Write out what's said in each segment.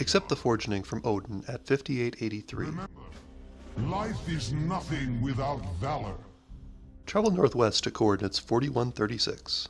Accept the foraging from Odin at 5883. Remember, life is nothing without valor. Travel northwest to coordinates 4136.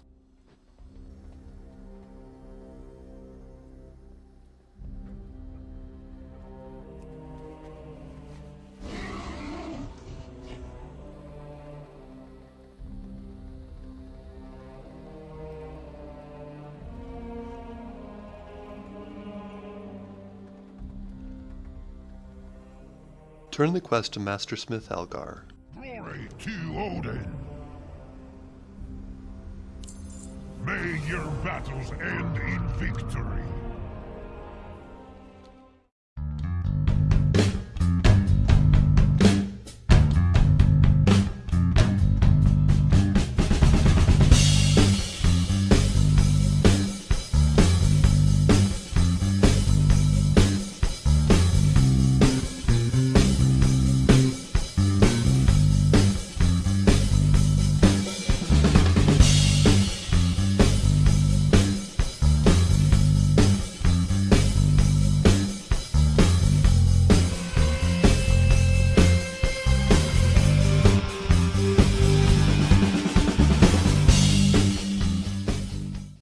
Turn the quest to Master Smith Algar. Glory to Odin! May your battles end in victory!